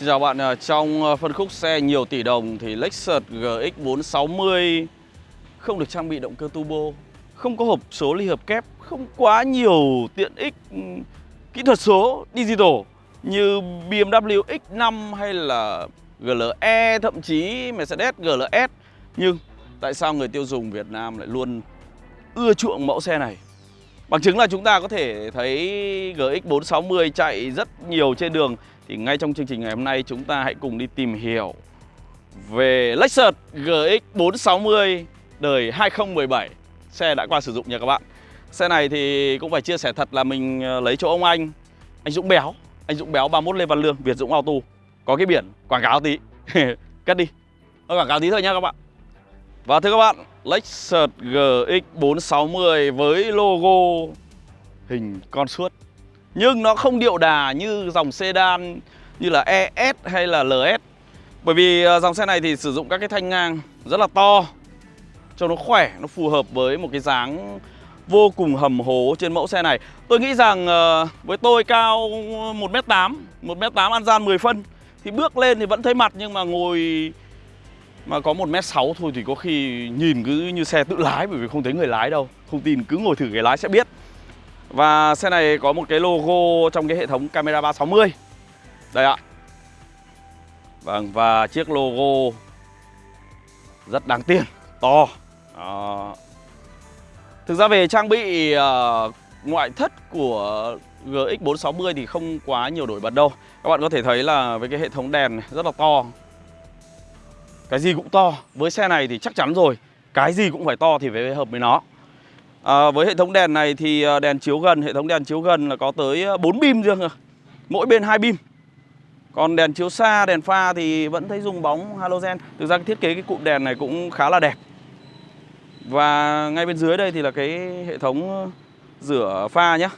Xin chào bạn, à, trong ờ, phân khúc xe nhiều tỷ đồng thì Lexus GX 460 không được trang bị động cơ turbo, không có hộp số ly hợp kép, không quá nhiều tiện ích ừ, kỹ thuật số digital như BMW X5 hay là GLE thậm chí Mercedes GLS. Nhưng tại sao người tiêu dùng Việt Nam lại luôn ưa chuộng mẫu xe này? Bằng chứng là chúng ta có thể thấy GX 460 chạy rất nhiều trên đường thì ngay trong chương trình ngày hôm nay chúng ta hãy cùng đi tìm hiểu Về Lexus GX 460 đời 2017 Xe đã qua sử dụng nha các bạn. Xe này thì cũng phải chia sẻ thật là mình ờ, lấy chỗ ông anh Anh Dũng Béo. Anh Dũng Béo 31 Lê Văn Lương Việt Dũng Auto. Có cái biển quảng cáo tí. Cất đi. Nó quảng cáo tí thôi nha các bạn. Và thưa các bạn, Lexus GX 460 với logo hình con suốt. Nhưng nó không điệu đà như dòng sedan như là ES hay là LS Bởi vì à, dòng xe này thì sử dụng các cái thanh ngang rất là to Cho nó khỏe, nó phù hợp với một cái dáng vô cùng hầm hố trên mẫu xe này. Tôi nghĩ rằng à, với tôi cao 1m8, 1m8 ăn gian 10 phân Thì bước lên thì vẫn thấy mặt nhưng mà ngồi mà có 1m6 thôi thì có khi nhìn cứ như xe tự lái bởi vì không thấy người lái đâu. Không tin cứ ngồi thử ghế lái sẽ biết. Và xe này có một cái logo trong cái hệ thống camera 360 Đây ạ. Vâng và chiếc logo rất đáng tiền, to. Đó. Thực ra về trang bị uh, ngoại thất của GX 460 thì không quá nhiều đổi bật đâu. Các bạn có thể thấy là với cái hệ thống đèn này rất là to. Cái gì cũng to. Với xe này thì chắc chắn rồi. Cái gì cũng phải to thì phải hợp với nó à, với hệ thống đèn này thì à, đèn chiếu gần hệ thống đèn chiếu gần là có tới à, 4 bim riêng rồi mỗi bên hai bim. Còn đèn chiếu xa đèn pha thì vẫn thấy dùng bóng halogen. Thực ra cái thiết kế cái cụm đèn này cũng khá là đẹp. Và ngay bên dưới đây thì là cái hệ thống à, rửa pha nhé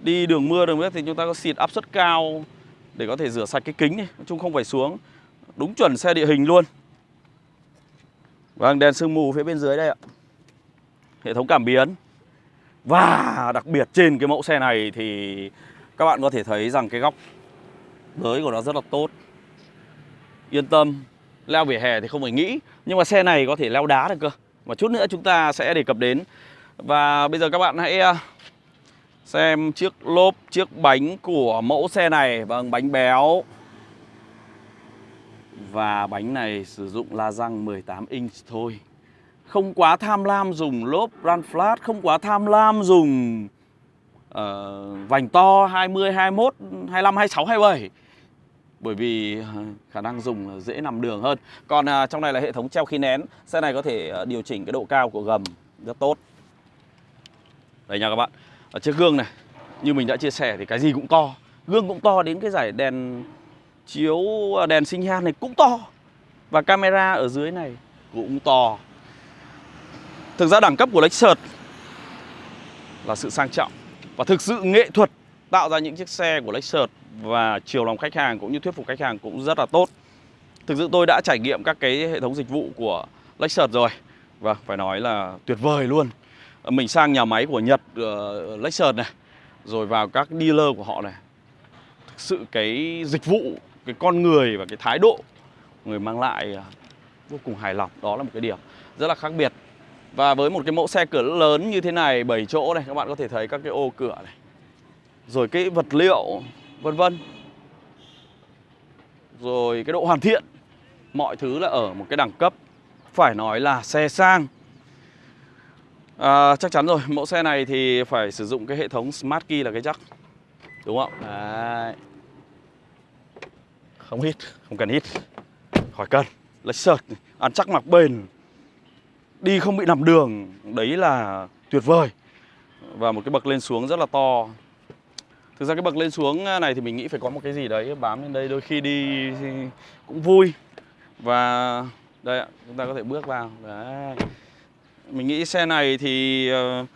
đi đường mưa đường nước thì chúng ta có xịt áp suất cao để có thể rửa sạch cái kính này nói chung không phải xuống. Đúng chuẩn xe địa hình luôn. Vâng, đèn sương mù phía bên dưới đây ạ. Hệ thống cảm biến. Và đặc biệt trên cái mẫu xe này thì các bạn có thể thấy rằng cái góc giới của nó rất là tốt. Yên tâm Leo vỉa hè thì không phải nghĩ Nhưng mà xe này có thể leo đá được cơ. Và chút nữa chúng ta sẽ đề cập đến. Và bây giờ các bạn hãy à, xem chiếc lốp, chiếc bánh của mẫu xe này. Vâng, bánh béo. Và bánh này sử dụng la răng 18 inch thôi. Không quá tham lam dùng lốp run flat Không quá tham lam dùng uh, vành to 20, 21, 25, 26, 27 bởi vì ờ, khả năng dùng dễ nằm đường hơn. Còn uh, trong này là hệ thống treo khí nén. Xe này có thể uh, điều chỉnh cái độ cao của gầm rất tốt. Đây nha các bạn. Ở chiếc gương này Như mình đã chia sẻ thì cái gì cũng to. Gương cũng to đến cái giải đèn Chiếu à, đèn sinh nhan này cũng to. Và camera ở dưới này cũng to. Thực ra đẳng cấp của Lexus là sự sang trọng Và thực sự nghệ thuật tạo ra những chiếc xe của Lexus Và chiều lòng khách hàng cũng như thuyết phục khách hàng cũng rất là tốt. Thực sự tôi đã trải nghiệm các cái hệ thống dịch vụ của Lexus rồi. Và phải nói là tuyệt vời luôn. Mình sang nhà máy của Nhật uh, Lexus này Rồi vào các dealer của họ này. Thực sự cái dịch vụ cái con người và cái thái độ người mang lại uh, vô cùng hài lòng. Đó là một cái điểm rất là khác biệt và với một cái mẫu xe cửa lớn như thế này 7 chỗ này các bạn có thể thấy các cái ô cửa này. Rồi cái vật liệu vân vân. Rồi cái độ hoàn thiện mọi thứ là ở một cái đẳng cấp. Phải nói là xe sang. À, chắc chắn rồi mẫu xe này thì phải sử dụng cái hệ thống smart key là cái chắc đúng không? Đấy. Không hít không cần hít khỏi cần. Lexus ăn chắc mặc bền đi không bị nằm đường, đấy là tuyệt vời. Và một cái bậc lên xuống rất là to. Thực ra cái bậc lên xuống à, này thì mình nghĩ phải có một cái gì đấy bám lên đây, đôi khi đi cũng vui. Và, đây ạ, chúng ta có thể bước vào. Đấy. Mình nghĩ xe này thì ờ,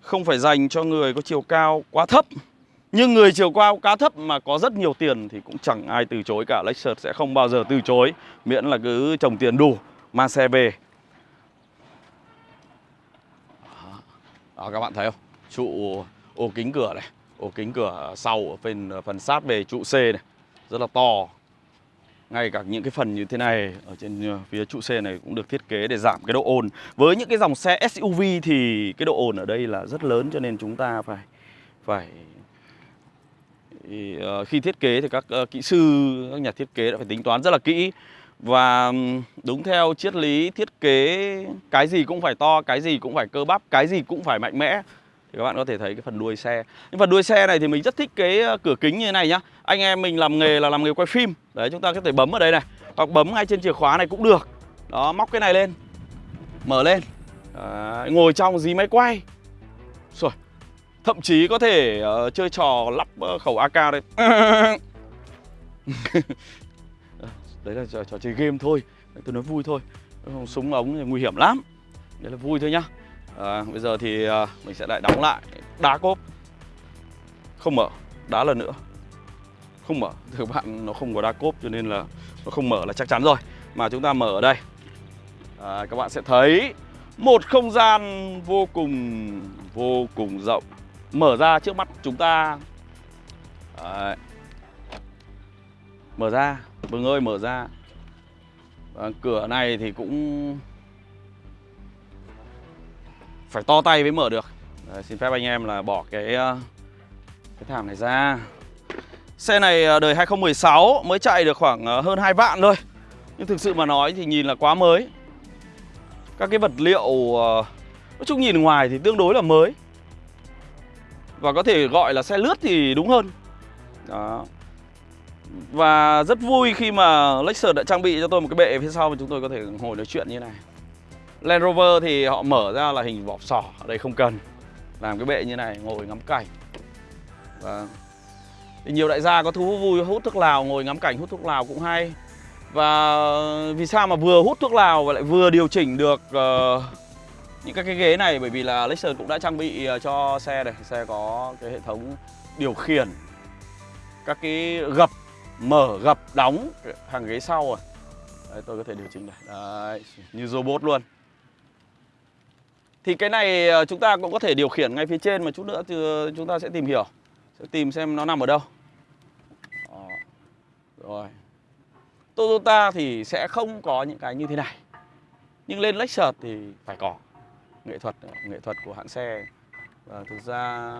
không phải dành cho người có chiều cao quá thấp. Nhưng người chiều cao cá thấp mà có rất nhiều tiền thì cũng chẳng ai từ chối cả. Lexus sẽ không bao giờ từ chối, Miễn là cứ trồng tiền đủ, mang xe về. Đó các bạn thấy không? Trụ ô kính cửa này Ô kính cửa sau ở phần, ờ, phần sát về trụ C này Rất là to. Ngay cả những cái phần như thế này ở trên ờ, phía trụ xe này cũng được thiết kế để giảm cái độ ồn. Với những cái dòng xe SUV thì cái độ ồn ở đây là rất lớn cho nên chúng ta phải phải thì, uh, khi thiết kế thì các uh, kỹ sư các nhà thiết kế đã phải tính toán rất là kỹ và đúng theo triết lý thiết kế cái gì cũng phải to cái gì cũng phải cơ bắp cái gì cũng phải mạnh mẽ. Thì các bạn có thể thấy cái phần đuôi xe. Nhưng phần đuôi xe này thì mình rất thích cái cửa kính như thế này nhá. Anh em mình làm nghề là làm nghề quay phim. Đấy chúng ta có thể bấm ở đây này hoặc bấm ngay trên chìa khóa này cũng được. Đó móc cái này lên mở lên. Đấy, ngồi trong dí máy quay. Rồi thậm chí có thể uh, chơi trò lắp uh, khẩu AK đây. đấy là trò, trò chơi game thôi. Tôi nói vui thôi. Súng ống thì nguy hiểm lắm. Đấy là vui thôi nhá. À, bây giờ thì à, mình sẽ lại đóng lại đá cốp. Không mở đá lần nữa. Không mở thưa bạn nó không có đá cốp cho nên là nó không mở là chắc chắn rồi. Mà chúng ta mở ở đây. À, các bạn sẽ thấy một không gian vô cùng vô cùng rộng. Mở ra trước mắt chúng ta. Đấy mở ra Vương ơi mở ra. À, cửa này thì cũng phải to tay mới mở được. Đấy, xin phép anh em là bỏ cái ờ, cái thảm này ra. Xe này ờ, đời 2016 mới chạy được khoảng ờ, hơn 2 vạn thôi. Nhưng thực sự mà nói thì nhìn là quá mới. Các cái vật liệu nói chung nhìn ngoài thì tương đối là mới. Và có thể gọi là xe lướt thì đúng hơn. Đó. Và rất vui khi mà Lexus đã trang bị cho tôi một cái bệ phía sau mà chúng tôi có thể ngồi nói chuyện như này. Land Rover thì họ mở ra là hình vỏ sò Ở đây không cần. Làm cái bệ như này ngồi ngắm cảnh. Và thì nhiều đại gia có thú vui hút thuốc lào Ngồi ngắm cảnh hút thuốc lào cũng hay. Và vì sao mà vừa hút thuốc lào và lại vừa điều chỉnh được uh, những các cái ghế này? Bởi vì là Lexus cũng đã trang bị ờ, cho xe này. Xe có cái hệ thống điều khiển các cái gập mở gập đóng. Hàng ghế sau rồi. Đấy, tôi có thể điều chỉnh này. Đấy, như robot luôn. Thì cái này ờ, chúng ta cũng có thể điều khiển ngay phía trên mà chút nữa thì ờ, chúng ta sẽ tìm hiểu. Sẽ tìm xem nó nằm ở đâu. Đó. rồi. Toyota thì sẽ không có những cái như thế này. Nhưng lên Lexus thì phải có. Nghệ thuật ờ, nghệ thuật của hãng xe. Và thực ra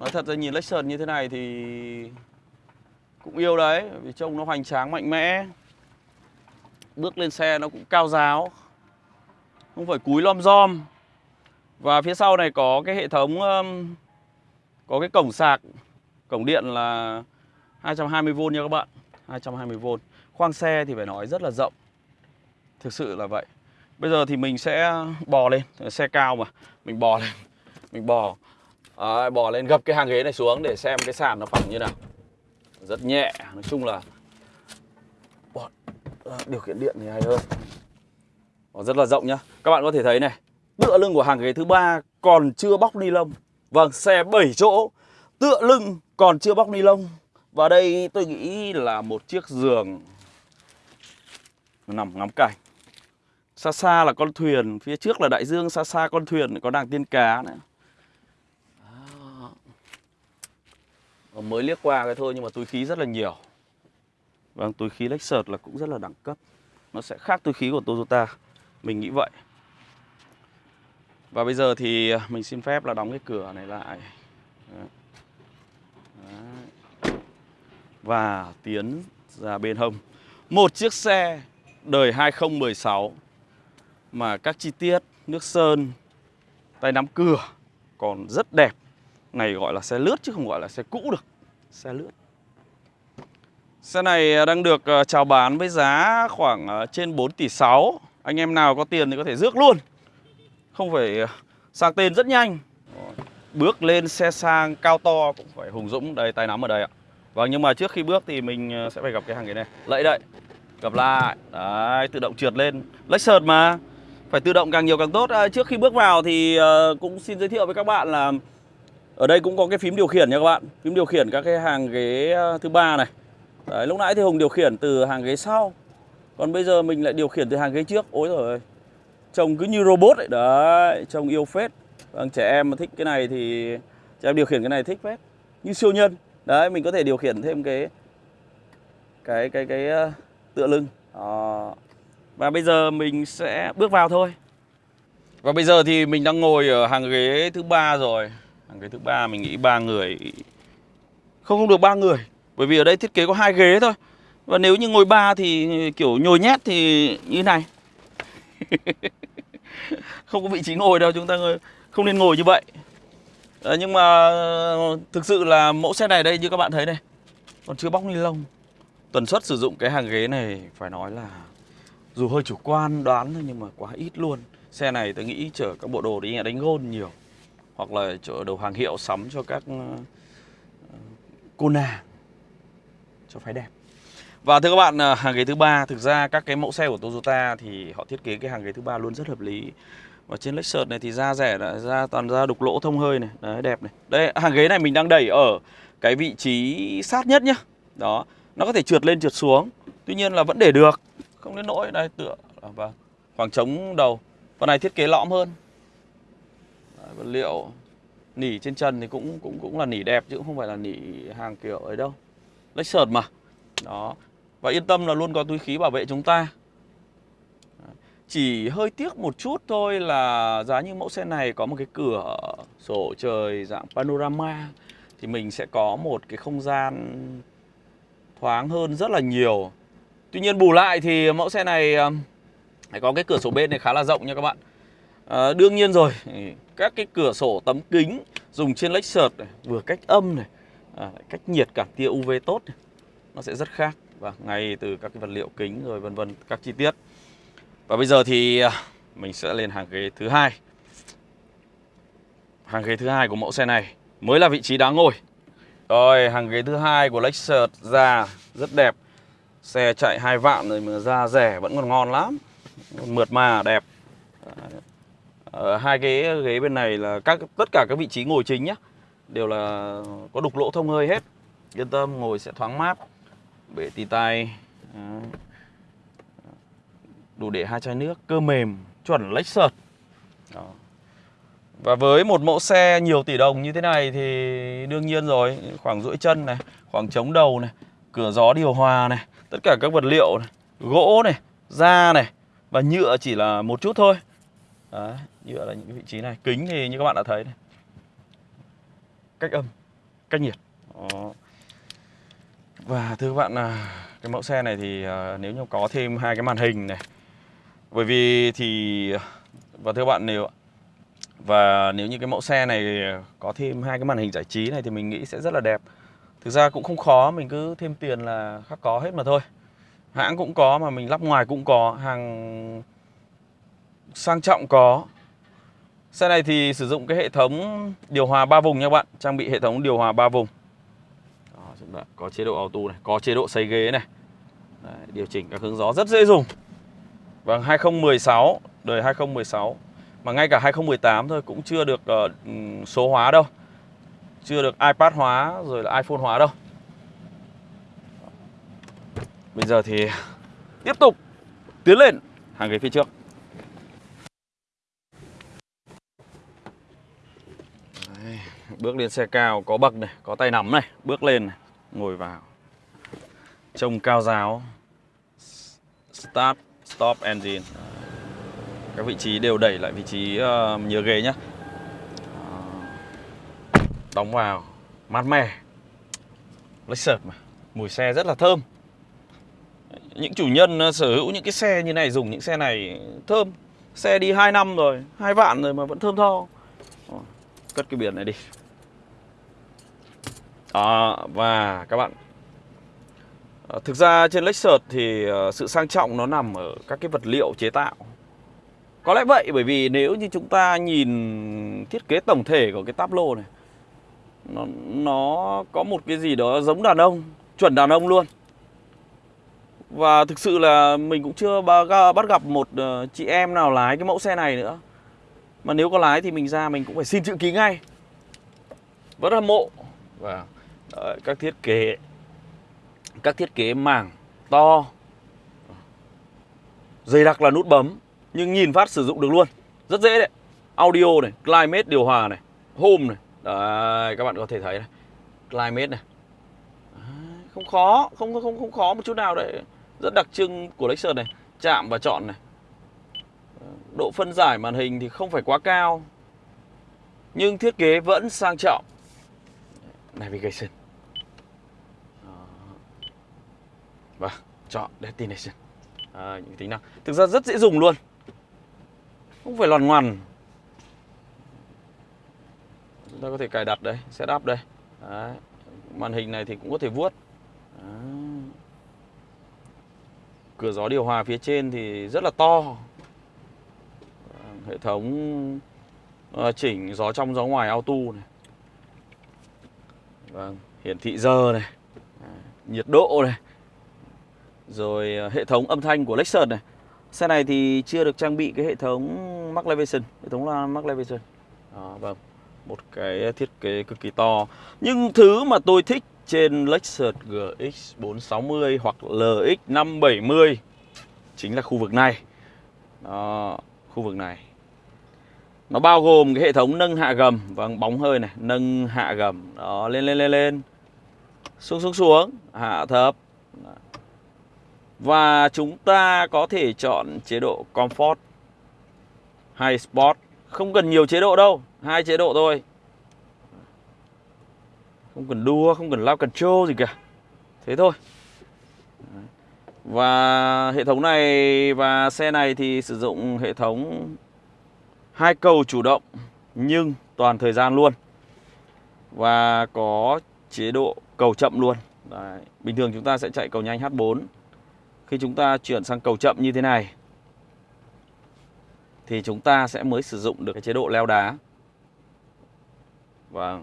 nói thật ra nhìn Lexus như thế này thì cũng yêu đấy vì trông nó hoành tráng mạnh mẽ. Bước lên xe nó cũng cao giáo không phải cúi lom rom và phía sau này có cái hệ thống có cái cổng sạc cổng điện là 220V nha các bạn 220V khoang xe thì phải nói rất là rộng thực sự là vậy. Bây giờ thì mình sẽ bò lên Xe cao mà Mình bò lên Mình bò. À, Bò lên gập cái hàng ghế này xuống Để xem cái sàn nó phẳng như nào. Rất nhẹ Nói chung là bò, ờ, Điều khiển điện thì hay hơn. Nó Rất là rộng nhá. Các bạn có thể thấy này Tựa lưng của hàng ghế thứ ba còn chưa bóc ni lông. Vâng xe 7 chỗ Tựa lưng còn chưa bóc ni lông. Và đây tôi nghĩ là một chiếc giường Nằm ngắm cảnh. Xa xa là con thuyền, phía trước là đại dương, xa xa con thuyền có đang tiên cá nữa. Mới liếc qua cái thôi nhưng mà túi khí rất là nhiều. Vâng, túi khí Lexus là cũng rất là đẳng cấp. Nó sẽ khác túi khí của Toyota. Mình nghĩ vậy. Và bây giờ thì à, mình xin phép là đóng cái cửa này lại. Đấy. Và tiến ra bên hông. Một chiếc xe đời 2016 mà các chi tiết nước sơn tay nắm cửa còn rất đẹp này gọi là xe lướt chứ không gọi là xe cũ được. Xe lướt. Xe này đang được ờ, chào bán với giá khoảng ờ, trên 4 tỷ 6 anh em nào có tiền thì có thể rước luôn. Không phải ờ, sang tên rất nhanh. Bước lên xe sang cao to cũng phải hùng dũng đây tay nắm ở đây ạ. Vâng nhưng mà trước khi bước thì mình sẽ phải gặp cái hàng cái này. Lẫy đậy gặp lại. Đấy tự động trượt lên. Lexus mà. Phải tự động càng nhiều càng tốt. À, Trước khi bước vào thì cũng xin giới thiệu với các bạn là ở đây cũng có cái phím điều khiển nha các bạn. Phím điều khiển các cái hàng ghế ờ, thứ ba này. Đấy, lúc nãy thì Hùng điều khiển từ hàng ghế sau. Còn bây giờ mình lại điều khiển từ hàng ghế trước. Ôi rồi Trông cứ như robot ấy. Đấy, trông yêu phết. Vâng, trẻ em mà thích cái này thì Trẻ em điều khiển cái này thích phết. Như siêu nhân. Đấy, mình có thể điều khiển thêm cái Cái, cái, cái, cái tựa lưng. Đó. Và bây giờ mình sẽ bước vào thôi. Và bây giờ thì mình đang ngồi ở hàng ghế thứ ba rồi. Hàng ghế thứ ba mình nghĩ ba người Không không được ba người. Bởi vì ở đây thiết kế có hai ghế thôi. Và nếu như ngồi ba thì kiểu nhồi nhét thì như này. Không có vị trí ngồi đâu Chúng ta không nên ngồi như vậy. À, Nhưng mà thực sự là mẫu xe này đây như các bạn thấy này Còn chưa bóc ni lông. Tần suất sử dụng cái hàng ghế này phải nói là dù hơi chủ quan đoán thôi nhưng mà quá ít luôn. Xe này tôi nghĩ chở các bộ đồ đi đánh gôn nhiều. Hoặc là chỗ đầu hàng hiệu sắm cho các ờ, cô nàng Cho phái đẹp. Và thưa các bạn, ờ, hàng ghế thứ ba Thực ra các cái mẫu xe của Toyota thì họ thiết kế cái hàng ghế thứ ba luôn rất hợp lý. Và trên Lexus này thì da rẻ đã ra toàn da đục lỗ thông hơi này Đấy đẹp này. Đây hàng ghế này mình đang đẩy ở cái vị trí sát nhất nhá. Đó Nó có thể trượt lên trượt xuống Tuy nhiên là vẫn để được Không đến nỗi đây tựa và Khoảng trống đầu. Phần này thiết kế lõm hơn. Vật liệu Nỉ trên chân thì cũng cũng cũng là nỉ đẹp chứ không phải là nỉ hàng kiểu ấy đâu. Lexus mà. Đó. Và yên tâm là luôn có túi khí bảo vệ chúng ta. Chỉ hơi tiếc một chút thôi là giá như mẫu xe này có một cái cửa sổ trời dạng panorama Thì mình sẽ có một cái không gian thoáng hơn rất là nhiều. Tuy nhiên bù lại thì mẫu xe này ờ, có cái cửa sổ bên này khá là rộng nha các bạn à, Đương nhiên rồi, các cái cửa sổ tấm kính dùng trên Lexus này, vừa cách âm này, à, cách nhiệt cả tia UV tốt này, nó sẽ rất khác. Và ngay từ các cái vật liệu kính rồi vân vân các chi tiết. Và bây giờ thì à, mình sẽ lên hàng ghế thứ hai. Hàng ghế thứ hai của mẫu xe này mới là vị trí đáng ngồi. Rồi hàng ghế thứ hai của Lexus ra rất đẹp. Xe chạy hai vạn rồi mà ra rẻ vẫn còn ngon lắm. Mượt mà đẹp ở hai cái ghế bên này là các, tất cả các vị trí ngồi chính nhá, đều là có đục lỗ thông hơi hết. Yên tâm, ngồi sẽ thoáng mát. Bể tì tay ờ, đủ để hai chai nước, cơ mềm, chuẩn Lexus Đó. và với một mẫu xe nhiều tỷ đồng như thế này thì đương nhiên rồi, khoảng duỗi chân này, khoảng chống đầu này, cửa gió điều hòa này, tất cả các vật liệu này, gỗ này, da này, và nhựa chỉ là một chút thôi. Đấy, nhựa là những vị trí này kính thì như các bạn đã thấy này cách âm cách nhiệt Đó. và thưa các bạn là cái mẫu xe này thì à, nếu như có thêm hai cái màn hình này bởi vì thì và thưa bạn nếu và nếu như cái mẫu xe này có thêm hai cái màn hình giải trí này thì mình nghĩ sẽ rất là đẹp. Thực ra cũng không khó, mình cứ thêm tiền là khắc có hết mà thôi. Hãng cũng có mà mình lắp ngoài cũng có, hàng sang trọng có. Xe này thì sử dụng cái hệ thống điều hòa 3 vùng nha các bạn, trang bị hệ thống điều hòa 3 vùng. Đó, có chế độ auto này, có chế độ xây ghế này. Đấy, điều chỉnh các hướng gió rất dễ dùng. Vâng, 2016, đời 2016 Mà ngay cả 2018 thôi cũng chưa được uh, số hóa đâu Chưa được iPad hóa rồi là iPhone hóa đâu Bây giờ thì tiếp tục tiến lên hàng ghế phía trước Bước lên xe cao có bậc này, có tay nắm này Bước lên này, ngồi vào. Trông cao giáo. Start Stop engine. Các vị trí đều đẩy lại vị trí uh, nhớ ghế nhá. Ờ, đóng vào Mát mẻ. Lexus mà Mùi xe rất là thơm. Những chủ nhân ờ, sở hữu những cái xe như này Dùng những xe này thơm. Xe đi 2 năm rồi, 2 vạn rồi mà vẫn thơm tho. Cất cái biển này đi. Đó, và các bạn. À, thực ra trên Lexus thì ờ, sự sang trọng nó nằm ở các cái vật liệu chế tạo. Có lẽ vậy bởi vì nếu như chúng ta nhìn thiết kế tổng thể của cái táp lô này nó, nó có một cái gì đó giống đàn ông, chuẩn đàn ông luôn. Và thực sự là mình cũng chưa bắt gặp một ờ, chị em nào lái cái mẫu xe này nữa. Mà nếu có lái thì mình ra mình cũng phải xin chữ ký ngay. Rất hâm mộ. Và Đấy, các thiết kế các thiết kế màng to dày đặc là nút bấm nhưng nhìn phát sử dụng được luôn. Rất dễ đấy. Audio này climate điều hòa này home này. Đấy các bạn có thể thấy này. Climate này. Không khó không không không khó một chút nào đấy. Rất đặc trưng của Lexus này. Chạm và chọn này. Độ phân giải màn hình thì không phải quá cao Nhưng thiết kế vẫn sang trọng. Navigation. Vâng, chọn Destination. À, Những tính năng. Thực ra rất dễ dùng luôn. Không phải loàn ngoằn. Chúng ta có thể cài đặt đây, setup đây. Đấy. Màn hình này thì cũng có thể vuốt. Đấy. Cửa gió điều hòa phía trên thì rất là to. Hệ thống ờ, chỉnh gió trong gió ngoài auto này. Vâng, hiển thị giờ này. Nhiệt độ này. Rồi ờ, hệ thống âm thanh của Lexus này. Xe này thì chưa được trang bị cái hệ thống Mark Elevation Hệ thống là Mark Elevation à, Vâng. Một cái thiết kế cực kỳ to. Nhưng thứ mà tôi thích trên Lexus GX 460 hoặc LX 570 Chính là khu vực này. Đó, khu vực này. Nó bao gồm cái hệ thống nâng hạ gầm và bóng hơi này Nâng hạ gầm. Đó, lên lên lên lên. Xuống xuống xuống. Hạ thấp. Và chúng ta có thể chọn chế độ Comfort hay Sport. Không cần nhiều chế độ đâu, hai chế độ thôi. Không cần đua, không cần lao control gì cả. Thế thôi. Và hệ thống này và xe này thì sử dụng hệ thống hai cầu chủ động, nhưng toàn thời gian luôn. Và có chế độ cầu chậm luôn. Đấy. bình thường chúng ta sẽ chạy cầu nhanh H4 khi chúng ta chuyển sang cầu chậm như thế này thì chúng ta sẽ mới sử dụng được cái chế độ leo đá và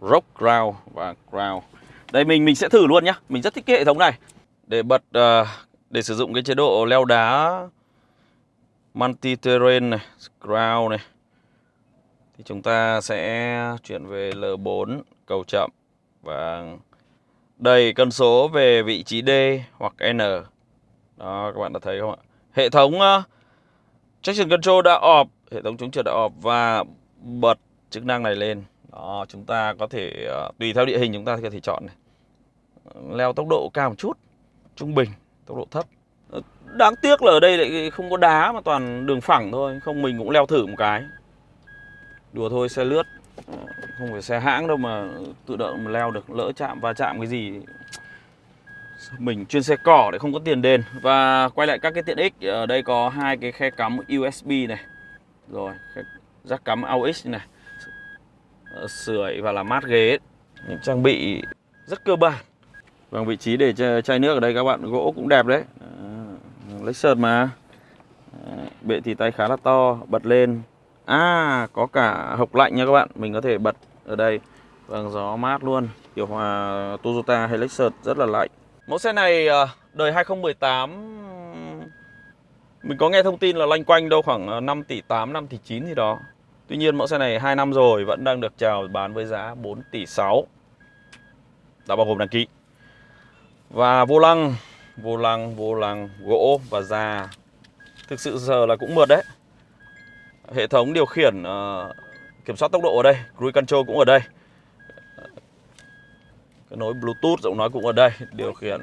rock ground và ground. Đây mình mình sẽ thử luôn nhá. Mình rất thích cái hệ thống này. Để bật uh, để sử dụng cái chế độ leo đá multi terrain này, ground này. Thì chúng ta sẽ chuyển về L4 cầu chậm và đầy cân số về vị trí D hoặc N. Đó các bạn đã thấy không ạ? Hệ thống uh, traction control đã off, hệ thống chống trượt đã off và bật chức năng này lên đó, chúng ta có thể uh, tùy theo địa hình chúng ta có thể chọn này. Leo tốc độ cao một chút, trung bình, tốc độ thấp. Ờ, đáng tiếc là ở đây lại không có đá mà toàn đường phẳng thôi, không mình cũng leo thử một cái. Đùa thôi xe lướt, không phải xe hãng đâu mà tự động mà leo được, lỡ chạm và chạm cái gì mình chuyên xe cỏ để không có tiền đền. Và quay lại các cái tiện ích ở đây có hai cái khe cắm USB này. Rồi rắc cắm AUX này. Ờ, sưởi và làm mát ghế. Những trang bị rất cơ bản. Và vị trí để chai nước ở đây các bạn, gỗ cũng đẹp đấy. Ờ, Lexus mà. Bệ thì tay khá là to, Bật lên. À có cả hộc lạnh nha các bạn. Mình có thể bật ở đây. Vâng gió mát luôn. Điều hòa Toyota hay Lexus rất là lạnh. Mẫu xe này ờ, đời 2018 Mình có nghe thông tin là loanh quanh đâu khoảng ờ, 5 tỷ 8, 5 tỷ 9 gì đó. Tuy nhiên mẫu xe này 2 năm rồi vẫn đang được chào bán với giá 4 tỷ 6 Đã bao gồm đăng ký. Và vô lăng Vô lăng, vô lăng, gỗ và da. Thực sự giờ là cũng mượt đấy. Hệ thống điều khiển uh, Kiểm soát tốc độ ở đây Cruise control cũng ở đây cái nối Bluetooth giọng nói cũng ở đây Điều khiển.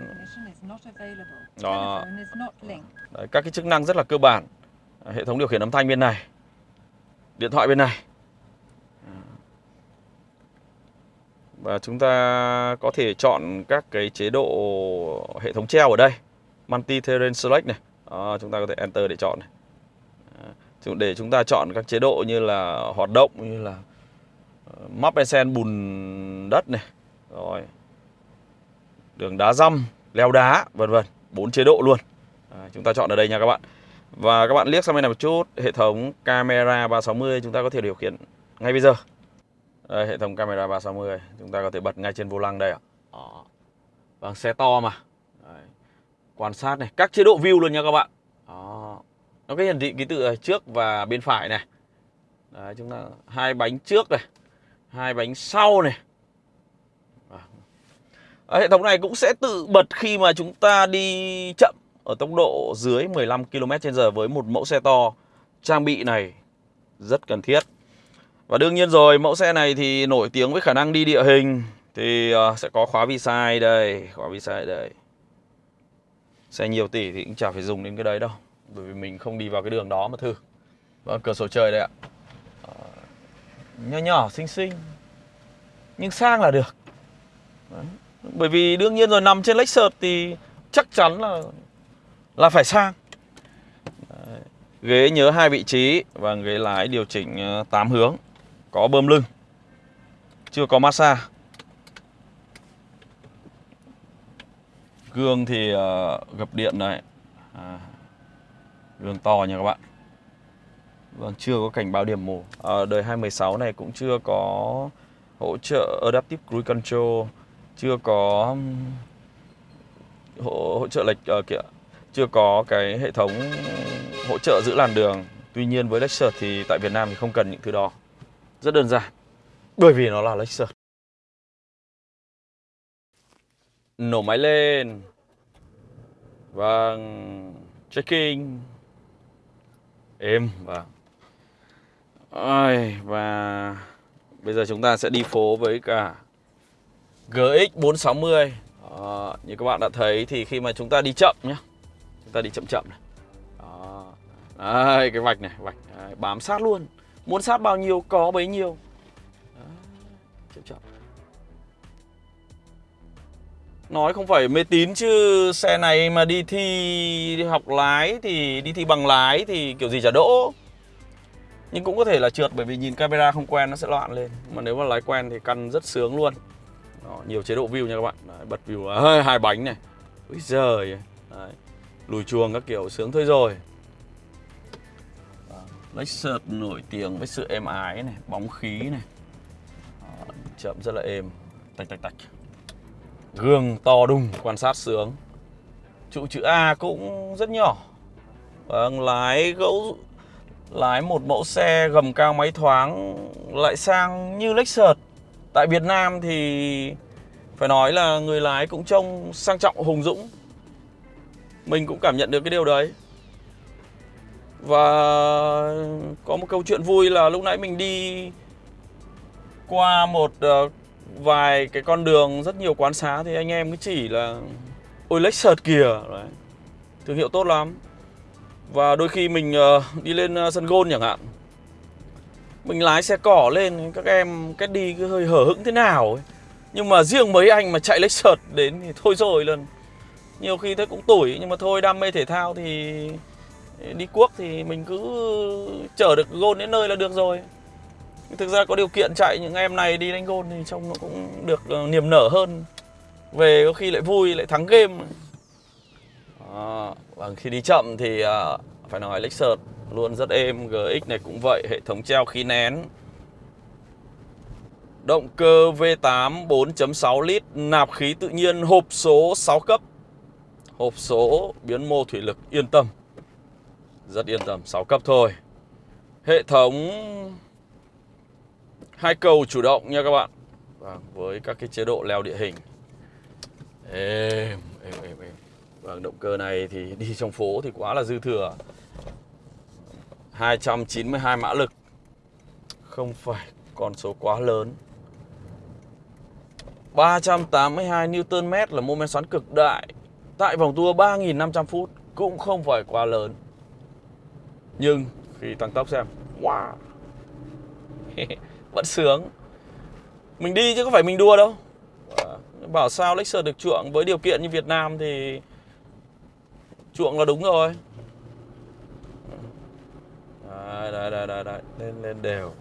Đó. Đấy, Các cái chức năng rất là cơ bản. Hệ thống điều khiển âm thanh bên này. Điện thoại bên này. Và chúng ta có thể chọn các cái chế độ hệ thống treo ở đây. Multi terrain select này. Đó, chúng ta có thể enter để chọn này. Để chúng ta chọn các chế độ như là hoạt động như là ờ, map and sen bùn đất này rồi. Đường đá răm leo đá vân vân. Bốn chế độ luôn. À, chúng ta chọn ở đây nha các bạn. Và các bạn liếc sang bên này một chút Hệ thống camera 360 chúng ta có thể điều khiển ngay bây giờ. Đây, Hệ thống camera 360 Chúng ta có thể bật ngay trên vô lăng đây ạ. À. Vâng, xe to mà. Đấy. Quan sát này, các chế độ view luôn nha các bạn. Đó. Nó cái hiển thị ký tự trước và bên phải này. Đấy, chúng ta hai bánh trước này hai bánh sau này. Hệ thống này cũng sẽ tự bật khi mà chúng ta đi chậm ở tốc độ dưới 15 km/h với một mẫu xe to. Trang bị này rất cần thiết. Và đương nhiên rồi, mẫu xe này thì nổi tiếng với khả năng đi địa hình thì ờ, sẽ có khóa vi sai đây, khóa vi sai đây. Xe nhiều tỷ thì cũng chả phải dùng đến cái đấy đâu Bởi vì mình không đi vào cái đường đó mà thử Vâng, cửa sổ trời đây ạ ờ, à, Nhỏ nhỏ, xinh xinh Nhưng sang là được đấy. Bởi vì đương nhiên rồi nằm trên Lexus thì chắc chắn là là phải sang. Đấy. Ghế nhớ hai vị trí Và ghế lái điều chỉnh ờ, 8 hướng Có bơm lưng Chưa có massage. Gương thì uh, gập điện này à, Gương to nha các bạn. Vâng, chưa có cảnh báo điểm mù. À, Đời 2016 này cũng chưa có hỗ trợ Adaptive Cruise Control. Chưa có hỗ, hỗ trợ lệch uh, kìa Chưa có cái hệ thống hỗ trợ giữ làn đường. Tuy nhiên với Lexus thì tại Việt Nam thì không cần những thứ đó. Rất đơn giản. Bởi vì nó là Lexus. Nổ máy lên. Và Checking. Êm vâng. và Ôi, Và Bây giờ chúng ta sẽ đi phố với cả GX 460 Đó, Như các bạn đã thấy thì khi mà chúng ta đi chậm nhé Chúng ta đi chậm chậm này. Đó. Đây, cái vạch này, vạch Đấy, bám sát luôn. Muốn sát bao nhiêu có bấy nhiêu. Đấy, chậm chậm. Nói không phải mê tín chứ xe này mà đi thi đi học lái thì đi thi bằng lái thì kiểu gì chả đỗ. Nhưng cũng có thể là trượt bởi vì nhìn camera không quen nó sẽ loạn lên. Mà nếu mà lái quen thì căn rất sướng luôn đó, Nhiều chế độ view nha các bạn. Đấy, Bật view à, hai bánh này. Úi giời. Đấy. Lùi chuồng các kiểu sướng thôi rồi. Lexus nổi tiếng với sự êm ái này Bóng khí này. Đó, Chậm rất là êm. Tạch tạch tạch. Gương to đùng, quan sát sướng. Trụ chữ A cũng rất nhỏ. Vâng, lái gẫu Lái một mẫu xe gầm cao máy thoáng Lại sang như Lexus Tại Việt Nam thì Phải nói là người lái cũng trông sang trọng, hùng dũng. Mình cũng cảm nhận được cái điều đấy. Và có một câu chuyện vui là lúc nãy mình đi qua một ờ, vài cái con đường rất nhiều quán xá thì anh em cứ chỉ là, ôi Lexus kìa. Đấy. thương hiệu tốt lắm. Và đôi khi mình ờ, đi lên ờ, sân gôn chẳng hạn mình lái xe cỏ lên các em cái đi cứ hơi hở hững thế nào ấy. nhưng mà riêng mấy anh mà chạy Lexus đến thì thôi rồi lần nhiều khi thấy cũng tủi nhưng mà thôi đam mê thể thao thì đi cuốc thì mình cứ chở được gôn đến nơi là được rồi. Thực ra có điều kiện chạy những em này đi đánh gôn thì trông nó cũng được ờ, niềm nở hơn. Về có khi lại vui lại thắng game. À, và khi đi chậm thì à, phải nói Lexus luôn rất êm GX này cũng vậy hệ thống treo khí nén. Động cơ V8 4.6 lít nạp khí tự nhiên hộp số 6 cấp. Hộp số biến mô thủy lực yên tâm. Rất yên tâm 6 cấp thôi. Hệ thống hai cầu chủ động nha các bạn. Vâng, với các cái chế độ leo địa hình. Êm êm êm êm. Vâng động cơ này thì đi trong phố thì quá là dư thừa. 292 mã lực. Không phải con số quá lớn. 382 Nm là mô men xoắn cực đại. Tại vòng tua 3.500 phút cũng không phải quá lớn. Nhưng khi tăng tốc xem, wow. Vẫn sướng. Mình đi chứ có phải mình đua đâu. Bảo sao Lexus được chuộng với điều kiện như Việt Nam thì chuộng là đúng rồi đấy, đấy, đấy, đấy, đấy. lên lên đều.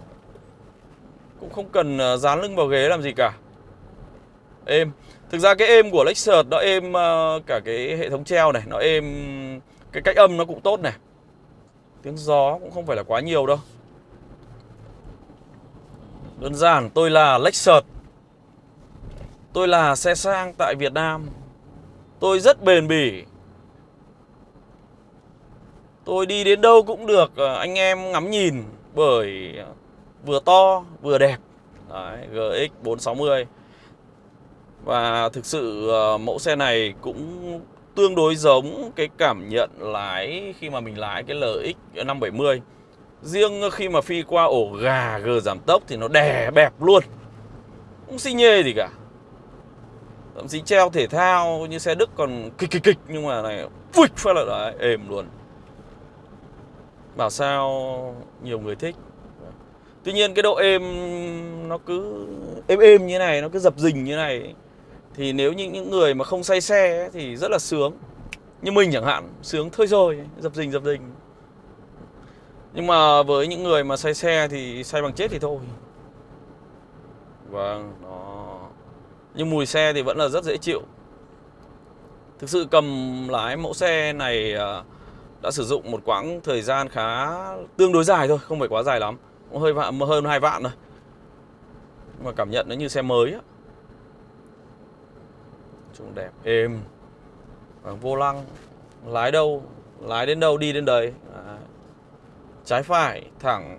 Cũng không cần ờ, dán lưng vào ghế làm gì cả. Êm. Thực ra cái êm của Lexus nó êm ờ, cả cái hệ thống treo này nó êm cái cách âm nó cũng tốt này. Tiếng gió cũng không phải là quá nhiều đâu. Đơn giản tôi là Lexus. Tôi là xe sang tại Việt Nam. Tôi rất bền bỉ. Tôi đi đến đâu cũng được ờ, anh em ngắm nhìn Bởi vừa to vừa đẹp. Đấy, GX 460 Và thực sự ờ, mẫu xe này cũng tương đối giống cái cảm nhận lái khi mà mình lái cái LX 570 Riêng khi mà phi qua ổ gà g giảm tốc thì nó đè bẹp luôn. Không xi nhê gì cả. Thậm chí treo thể thao như xe Đức còn kịch kịch kịch Nhưng mà này phịch phát là đấy, êm luôn. Bảo sao nhiều người thích. Tuy nhiên cái độ êm nó cứ êm êm như này, nó cứ dập dình như này Thì nếu như những người mà không say xe ấy, thì rất là sướng. Như mình chẳng hạn, sướng thôi rồi, dập dình dập dình. Nhưng mà với những người mà say xe thì say bằng chết thì thôi. Vâng, nó Nhưng mùi xe thì vẫn là rất dễ chịu. Thực sự cầm lái mẫu xe này à, đã sử dụng một quãng thời gian khá tương đối dài thôi, không phải quá dài lắm. Hơi vạn hơn hai vạn rồi. Mà cảm nhận nó như xe mới á. Trông đẹp êm. Và vô lăng. Lái đâu? Lái đến đâu đi đến đấy. À. trái phải thẳng.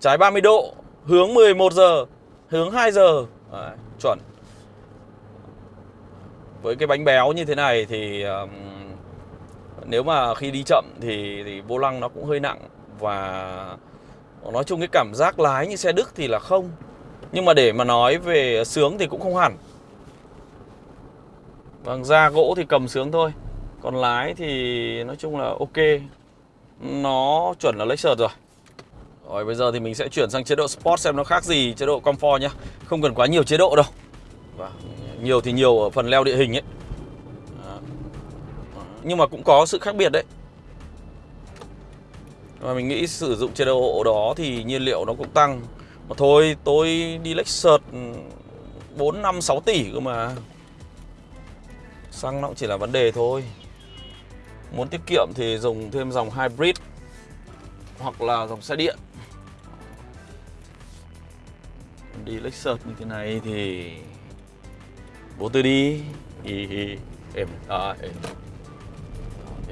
Trái 30 độ hướng 11 giờ hướng 2 giờ. À, chuẩn. Với cái bánh béo như thế này thì um, nếu mà khi đi chậm thì thì vô lăng nó cũng hơi nặng và Nói chung cái cảm giác lái như xe Đức thì là không. Nhưng mà để mà nói về sướng thì cũng không hẳn. Vâng, da gỗ thì cầm sướng thôi. Còn lái thì nói chung là ok. Nó chuẩn là Lexus rồi. Rồi bây giờ thì mình sẽ chuyển sang chế độ Sport xem nó khác gì chế độ Comfort nhá. Không cần quá nhiều chế độ đâu. Và Nhiều thì nhiều ở phần leo địa hình ấy. Nhưng mà cũng có sự khác biệt đấy. Và mình nghĩ sử dụng chế độ đó thì nhiên liệu nó cũng tăng. Mà thôi tôi đi Lexus 4, 5, 6 tỷ cơ mà. Xăng nó cũng chỉ là vấn đề thôi. Muốn tiết kiệm thì dùng thêm dòng hybrid Hoặc là dòng xe điện. Đi Lexus như thế này thì Bố tôi đi. Hi. Em à, em.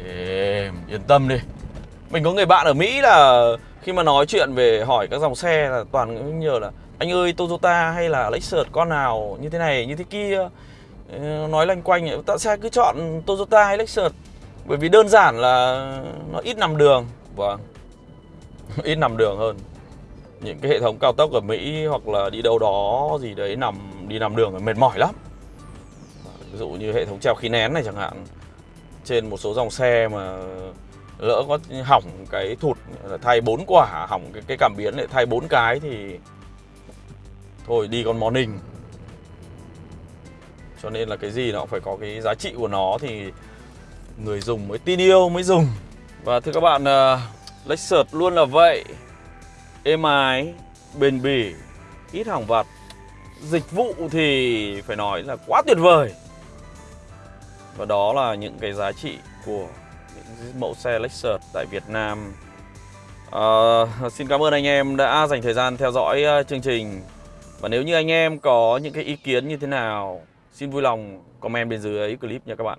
Em Yên tâm đi. Mình có người bạn ở Mỹ là khi mà nói chuyện về hỏi các dòng xe là toàn nhờ là, anh ơi, Toyota hay là Lexus, con nào, như thế này, như thế kia? Nói lanh quanh tại sao cứ chọn Toyota hay Lexus, bởi vì đơn giản là nó ít nằm đường. Vâng. Ít nằm đường hơn. Những cái hệ thống cao tốc ở Mỹ hoặc là đi đâu đó gì đấy nằm, đi nằm đường mệt mỏi lắm. Ví dụ như hệ thống treo khí nén này chẳng hạn trên một số dòng xe mà lỡ có hỏng cái thụt thay bốn quả hỏng cái, cái cảm biến lại thay bốn cái thì thôi đi con morning cho nên là cái gì nó cũng phải có cái giá trị của nó thì người dùng mới tin yêu mới dùng. Và thưa các bạn ờ, uh, Lexus luôn là vậy. Êm ái bền bỉ ít hỏng vặt dịch vụ thì phải nói là quá tuyệt vời và đó là những cái giá trị của những mẫu xe Lexus tại Việt Nam. À, Xin cảm ơn anh em đã dành thời gian theo dõi à, chương trình. Và nếu như anh em có những cái ý kiến như thế nào Xin vui lòng comment bên dưới clip nha các bạn.